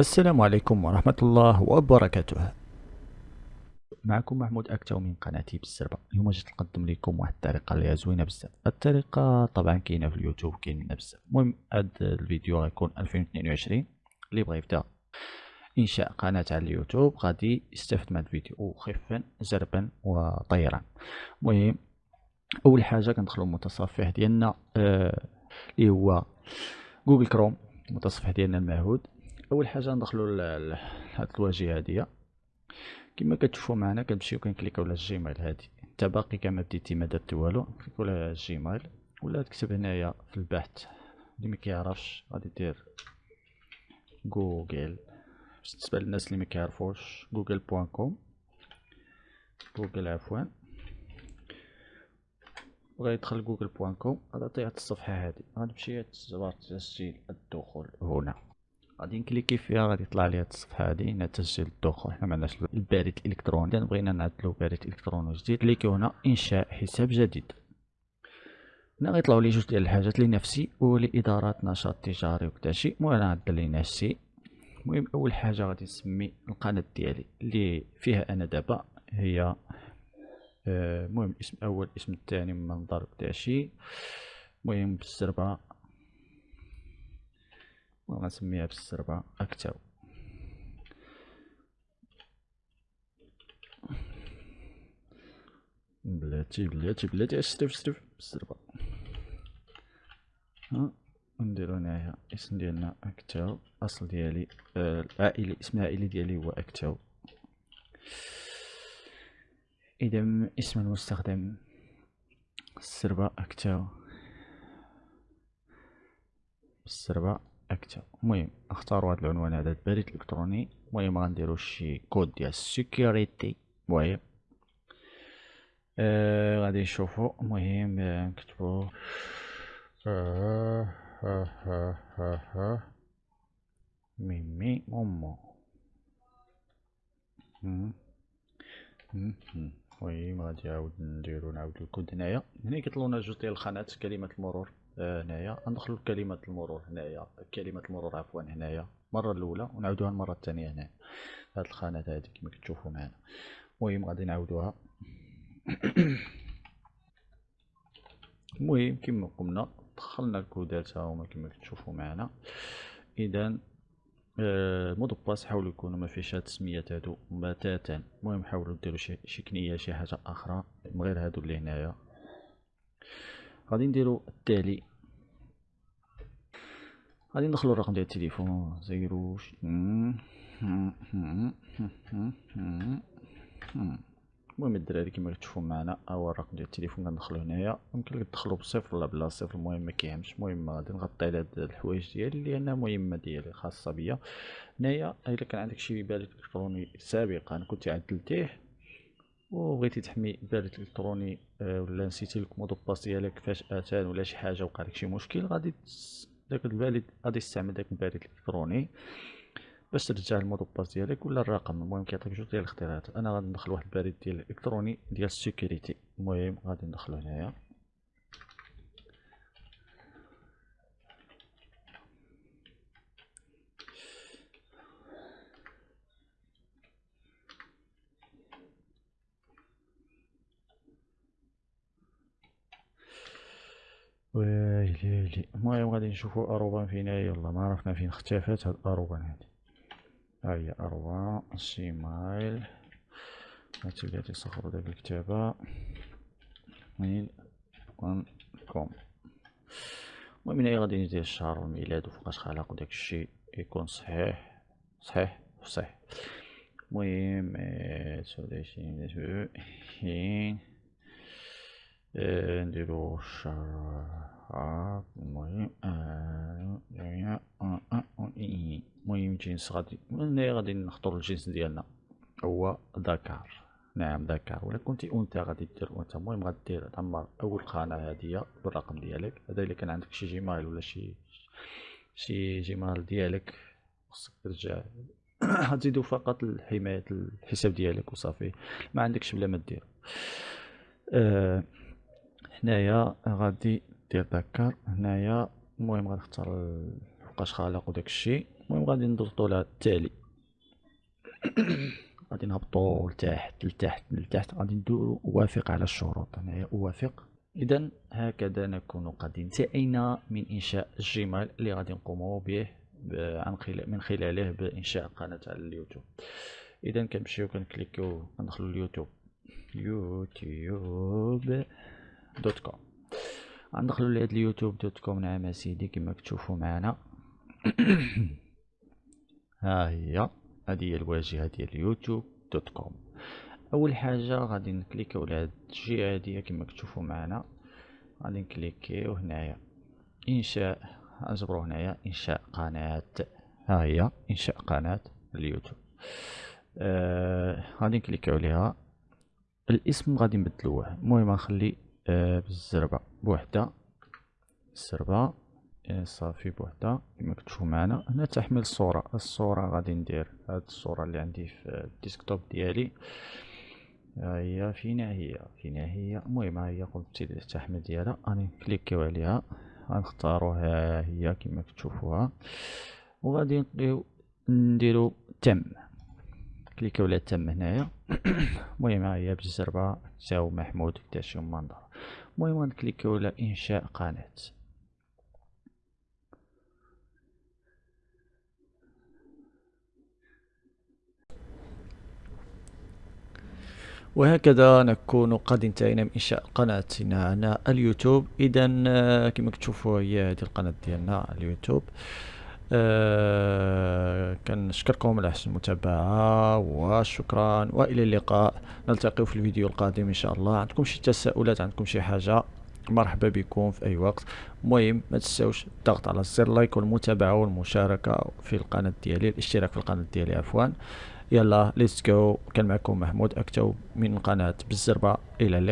السلام عليكم ورحمة الله وبركاته. معكم محمود أكتو من قناتي بالسربة اليوم جيت نقدم لكم واحد الطريقة اللي زوينة بزاف. الطريقة طبعا كاينة في اليوتيوب كاين بزاف. المهم هاد الفيديو غيكون 2022 اللي بغى يبدأ إنشاء قناة على اليوتيوب. غادي يستافد من هاد الفيديو خفا زربا وطيرا المهم أول حاجة كندخلو المتصفح ديالنا آه اللي هو جوجل كروم المتصفح ديالنا المعهود. أول حاجة ندخلو لهاد الواجهة هادية. كما كتشوفوا معنا كنمشيو كنكليكاو على ال Gmail هادي. انت باقي كما بديتي ما درتي والو كليكو على ال Gmail. ولا تكتب هنايا في البحث. اللي ما كيعرفش غادي دير جوجل. بالنسبة للناس اللي ما كيعرفوش جوجل point com جوجل عفوا. وغيدخل جوجل point com غادي تعطيه الصفحة هذه غنمشي تسجيل الدخول هنا. غادي نكليكي فيها غادي يطلع لي هاد الصفحه هادي هنا تسجيل الدخول. حنا معناش البريد الإلكتروني. بغينا نعدلو بريد إلكتروني جديد. كليكيو هنا إنشاء حساب جديد. هنا غيطلعوا لي جوج ديال الحاجات لنفسي ولادارات نشاط تجاري وكداشي المهم أنا نعدل لنفسي المهم أول حاجة غادي نسمي القناة ديالي اللي فيها أنا دابا هي آه، المهم اسم أول اسم الثاني منظر داشي المهم بالسربه وغنسميها بالسربه اكتاو بلاتي بلاتي بلاتي. اشرف اشرف بالسربه ها نديرو هنايا اسم ديالنا اكتاو أصل ديالي آه العائلي اسم العائلي ديالي هو اكتاو إذا اسم المستخدم السربة أكتاو السربة. أكتاو المهم اختاروا هذا العنوان هذا البريد الإلكتروني. المهم غنديرو شي كود ديال السيكوريتي المهم. آه غادي نشوفو. المهم نكتبو آه ها ها ها ها ميمي مومو المهم غادي نعاود نديرو نعاود الكود هنايا. هنا كيطلعوا لنا جوج ديال الخانات كلمة المرور. آه هنايا. غندخلو كلمه المرور هنايا. كلمة المرور عفوا هنايا. المره الأولى ونعاودوها المرة الثانية هنا. هاد الخانات هادي كما كتشوفوا معنا المهم غادي نعاودوها. المهم كما قلنا دخلنا الكودات ها هما كما كتشوفوا معنا اذا ال mot de passe حاولوا يكونوا ما فيش هاد السميات هادو بتاتا. المهم حاولوا ديروا شي شي كنية شي حاجة أخرى من غير هادو اللي هنايا. غادي نديرو التالي. غادي ندخلو الرقم ديال التليفون. zéro المهم الدراري كما كتشوفوا معنا هو الرقم ديال التليفون. كندخلو هنايا. يمكن لك تدخلو بصفر ولا بلا صفر المهم ما كيهمش. المهم غادي نغطي على هاد الحوايج ديالي لانها مهمة ديالي خاصة بيا. هنايا إلا كان عندك شي بريد الكتروني سابقا كنت عدلتيه. وبغيتي تحمي بريد الكتروني آه، ولا نسيتي لك passe ديالك فجاه ولا شي حاجة وقع لك شي مشكل غادي داك البريد غادي تستعمل داك البريد الإلكتروني باش ترجع ال mot de passe ديالك ولا الرقم. المهم كيعطيك جوج ديال الاختيارات أنا غادي ندخل واحد البريد ديال الالكتروني ديال ال sécurité المهم غادي ندخلو هنايا. ويلي المهم غادي نشوفو arobase فين. هي يلا ما عرفنا فين اختفت هاد arobase هادي. ها هي جيميل هاتي تصغروا داك الكتابة. ميل كوم. المهم هنايا غادي ندير الشهر والميلاد وفوقاش خلق وداك يكون صحيح. صحيح؟ صحيح. المهم حين نديرو الشهر المهم المهم جنس غادي غادي نختار الجنس ديالنا؟ هو ذكر. نعم ذكر. ولا كنتي انثى غادي دير انثى المهم غادي دير تعمر أول قناة هادية بالرقم ديالك. هذا الا كان عندك شي جيميل ولا شي شي جيميل ديالك؟ خصك ترجع. غتزيدو فقط لحمايه الحساب ديالك وصافي. ما عندكش بلا ما دير. آه هنايا غادي دير ذكر هنايا المهم غنختار فوقاش خالق وداك الشيء المهم غادي نضغطو على التالي. غادي نهبطو لتحت لتحت لتحت. غادي ندورو اوافق على الشروط. هنايا اوافق اذا هكذا نكون قد انتهينا من إنشاء الجيميل اللي غادي نقومو به عن خلال من خلاله بإنشاء قناة على اليوتيوب. اذا كنمشيو كنكليكيو كندخلو اليوتيوب. يوتيوب. dot com. غندخلو لهاد اليوتيوب dot com نعم أسيدي كما كتشوفو معنا. ها هي هذه هي الواجهة ديال اليوتيوب dot com. أول حاجة غادي نكليكيو على هاد الجهه هادي كما كتشوفو معنا. غادي نكليكيو هنايا إنشاء اجبرو هنايا إنشاء قناة. ها هي إنشاء قناة اليوتيوب. آه غادي نكليكيو عليها. الاسم غادي نبدلوه. المهم غنخلي بالزربة. بوحدة. الزربة إيه، صافي بوحدة. كما كتشوفوا معنا. هنا تحمل الصورة الصورة غادي ندير. هاد الصورة اللي عندي في ال desktop ديالي. ها هي فينا هي فينا هي المهم ها هي قلت التحميل ديالها. غادي نكليكيو عليها. غنختارو ها هي كما كتشوفوها. وغادي نديرو تم. كليكيو على تم هنايا. المهم هي بالزربه تاو محمود كتاشي منظر. المهم غنكليكيو على إنشاء قناة. وهكذا نكون قد انتهينا من إنشاء قناتنا على اليوتيوب. اذا آه، كما كتشوفوا هي هذه القناة ديالنا اليوتيوب. أه كنشكركم على حسن المتابعة وشكرا وإلى اللقاء. نلتقي في الفيديو القادم إن شاء الله. عندكم شي تساؤلات عندكم شي حاجة؟ مرحبا بكم في أي وقت. المهم ما تنساوش الضغط على زر like والمتابعة والمشاركة في القناة ديالي الاشتراك في القناة ديالي عفوا. يلا let's go كان معكم محمود أكتو من قناة بالزربة. إلى اللقاء.